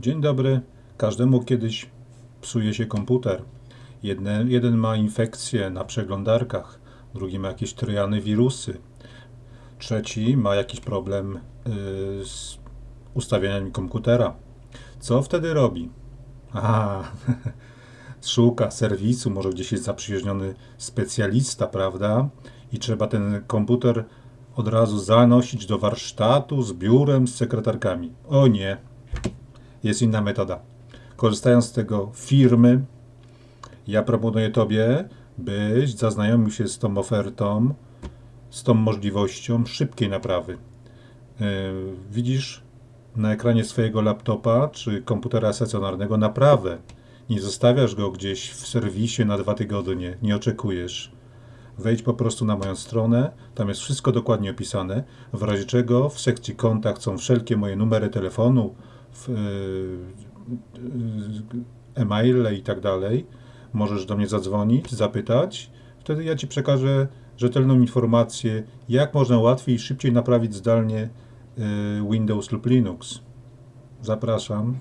Dzień dobry. Każdemu kiedyś psuje się komputer. Jedne, jeden ma infekcję na przeglądarkach, drugi ma jakieś trojany wirusy, trzeci ma jakiś problem y, z ustawieniami komputera. Co wtedy robi? Aha, szuka serwisu, może gdzieś jest zaprzyjaźniony specjalista, prawda? I trzeba ten komputer od razu zanosić do warsztatu z biurem, z sekretarkami. O nie, jest inna metoda. Korzystając z tego firmy, ja proponuję Tobie, byś zaznajomił się z tą ofertą, z tą możliwością szybkiej naprawy. Yy, Widzisz na ekranie swojego laptopa czy komputera stacjonarnego naprawę. Nie zostawiasz go gdzieś w serwisie na dwa tygodnie, nie oczekujesz. Wejdź po prostu na moją stronę, tam jest wszystko dokładnie opisane, w razie czego w sekcji kontakt są wszelkie moje numery telefonu, w, yy, yy, e-maile i tak dalej. Możesz do mnie zadzwonić, zapytać, wtedy ja Ci przekażę rzetelną informację, jak można łatwiej i szybciej naprawić zdalnie yy, Windows lub Linux. Zapraszam.